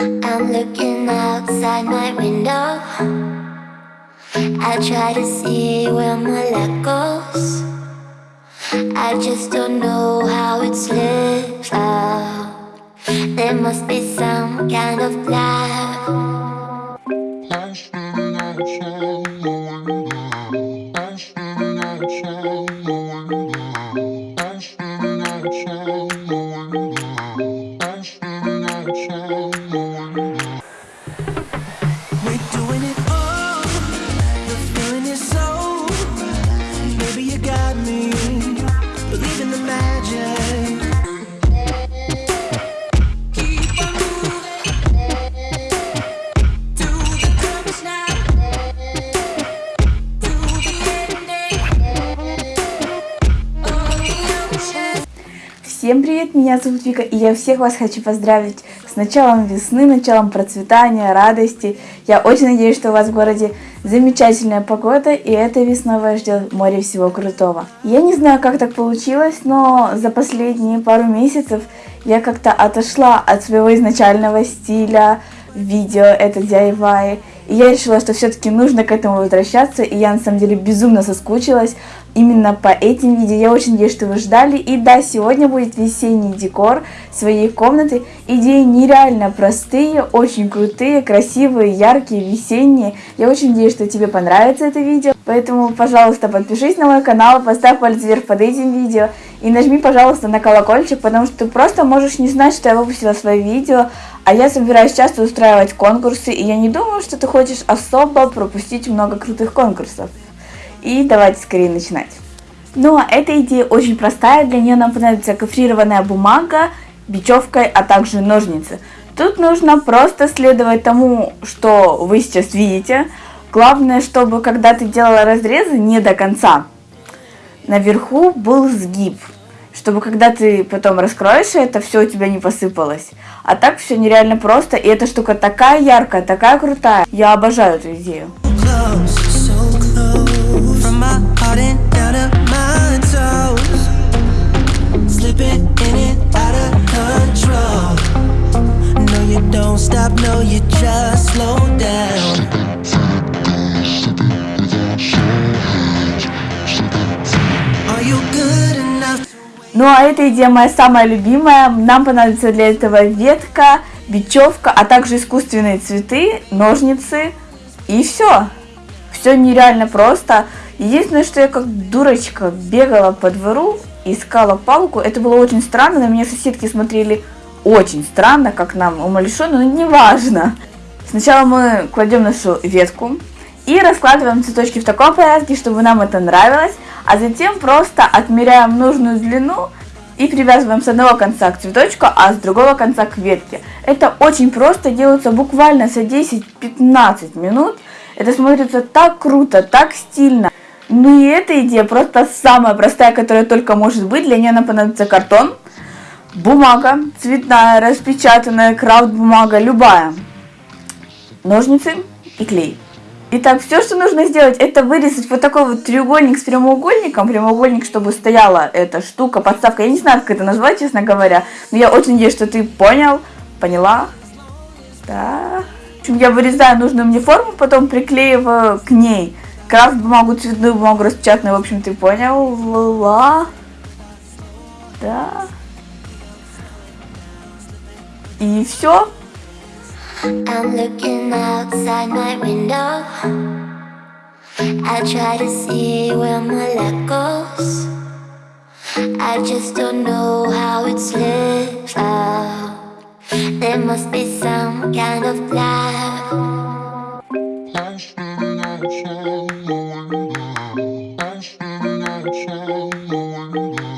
I'm looking outside my window. I try to see where my luck goes. I just don't know how it slips out. There must be some kind of plan. Всем привет, меня зовут Вика, и я всех вас хочу поздравить с началом весны, началом процветания, радости. Я очень надеюсь, что у вас в городе замечательная погода, и этой весной вас ждет море всего крутого. Я не знаю, как так получилось, но за последние пару месяцев я как-то отошла от своего изначального стиля видео, это DIY, и я решила, что все-таки нужно к этому возвращаться, и я на самом деле безумно соскучилась именно по этим видео. Я очень надеюсь, что вы ждали. И да, сегодня будет весенний декор своей комнаты. Идеи нереально простые, очень крутые, красивые, яркие, весенние. Я очень надеюсь, что тебе понравится это видео. Поэтому, пожалуйста, подпишись на мой канал, поставь палец вверх под этим видео. И нажми, пожалуйста, на колокольчик, потому что ты просто можешь не знать, что я выпустила свое видео. А я собираюсь часто устраивать конкурсы, и я не думаю, что ты хочешь особо пропустить много крутых конкурсов. И давайте скорее начинать. Ну, а эта идея очень простая, для нее нам понадобится гофрированная бумага, бечевка, а также ножницы. Тут нужно просто следовать тому, что вы сейчас видите. Главное, чтобы когда ты делала разрезы не до конца, наверху был сгиб, чтобы когда ты потом раскроешь это, все у тебя не посыпалось. А так все нереально просто, и эта штука такая яркая, такая крутая. Я обожаю эту идею. Ну а эта идея моя самая любимая. Нам понадобится для этого ветка, бечевка, а также искусственные цветы, ножницы и все. Все нереально просто. Единственное, что я как дурочка бегала по двору, искала палку. Это было очень странно, на меня соседки смотрели очень странно, как нам умалишенно, но неважно. Сначала мы кладем нашу ветку и раскладываем цветочки в таком порядке, чтобы нам это нравилось, а затем просто отмеряем нужную длину и привязываем с одного конца к цветочку, а с другого конца к ветке. Это очень просто, делается буквально за 10-15 минут. Это смотрится так круто, так стильно. Ну и эта идея просто самая простая, которая только может быть. Для нее нам понадобится картон, бумага цветная, распечатанная, крафт бумага, любая, ножницы и клей. Итак, все, что нужно сделать, это вырезать вот такой вот треугольник с прямоугольником. Прямоугольник, чтобы стояла эта штука, подставка. Я не знаю, как это назвать, честно говоря. Но я очень надеюсь, что ты понял, поняла. Да. В общем, я вырезаю нужную мне форму, потом приклеиваю к ней крафт бумагу, цветную бумагу распечатанную. В общем, ты понял. Ла. Да. И все. I'm looking outside my window. I try to see where my luck goes. I just don't know how it slips out. There must be some kind of plan. I'm standing outside my window. I'm standing outside my